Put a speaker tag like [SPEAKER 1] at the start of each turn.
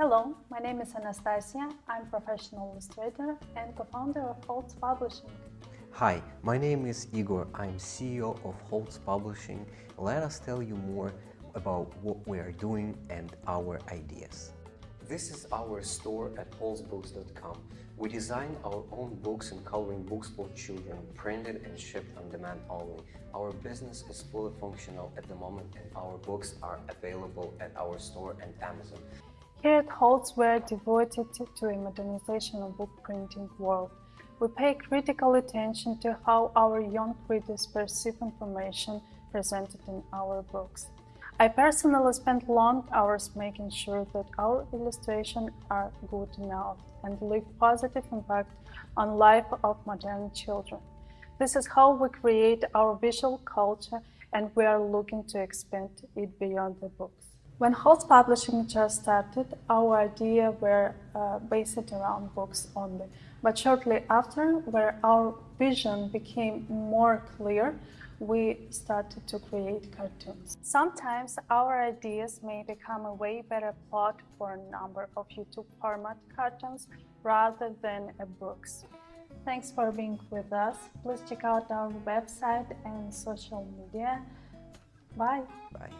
[SPEAKER 1] Hello, my name is Anastasia. I'm professional illustrator and co-founder of Holtz Publishing.
[SPEAKER 2] Hi, my name is Igor. I'm CEO of Holtz Publishing. Let us tell you more about what we are doing and our ideas. This is our store at holtzbooks.com. We design our own books and coloring books for children, printed and shipped on demand only. Our business is fully functional at the moment and our books are available at our store and Amazon.
[SPEAKER 1] Here at Holtz, we're devoted to a modernization of book printing world. We pay critical attention to how our young readers perceive information presented in our books. I personally spent long hours making sure that our illustrations are good enough and leave positive impact on life of modern children. This is how we create our visual culture and we are looking to expand it beyond the books. When Holtz Publishing just started, our idea were uh, based around books only. But shortly after, where our vision became more clear, we started to create cartoons. Sometimes our ideas may become a way better plot for a number of YouTube format cartoons rather than a books. Thanks for being with us. Please check out our website and social media. Bye.
[SPEAKER 2] Bye.